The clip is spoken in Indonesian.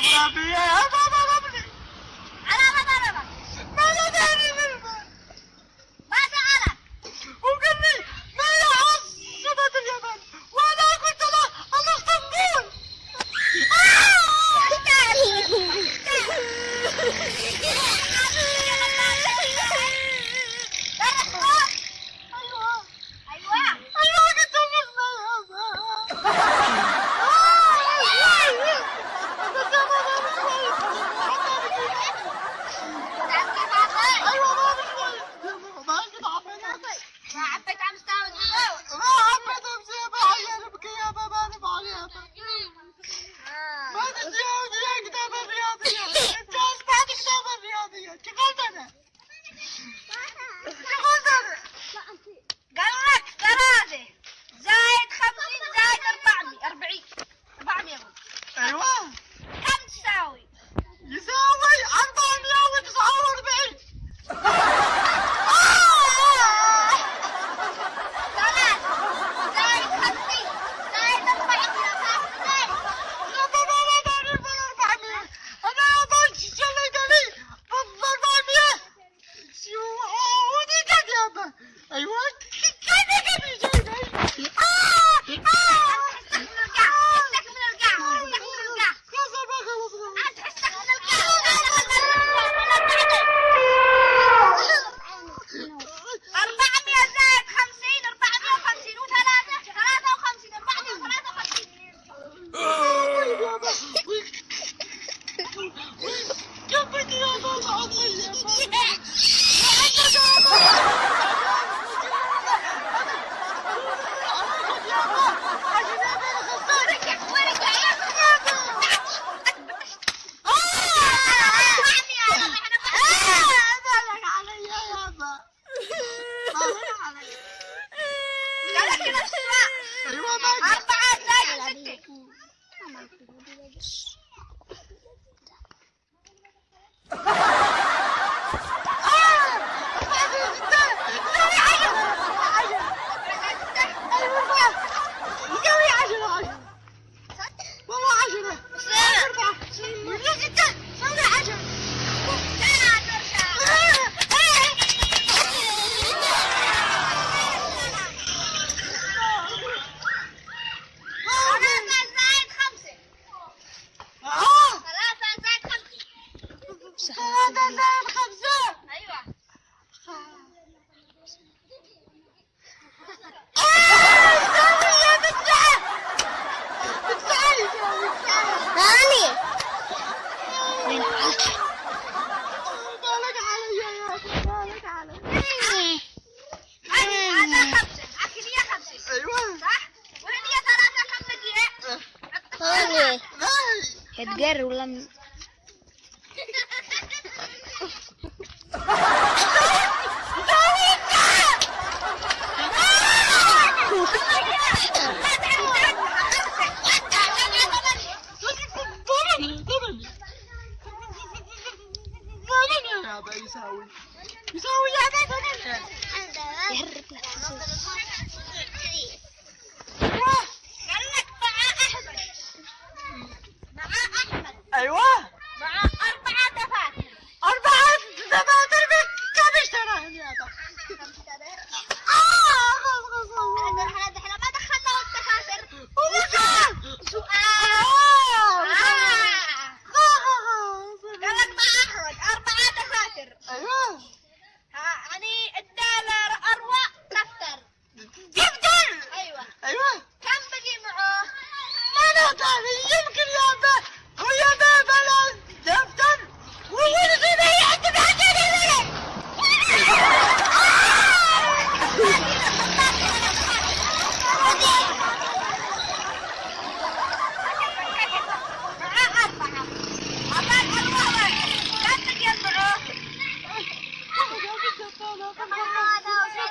Bravo, bravo, bravo, bravo, ممكن اسرق أيوه ulang ya. Edgar ulang. what? 我不到，看，看不到。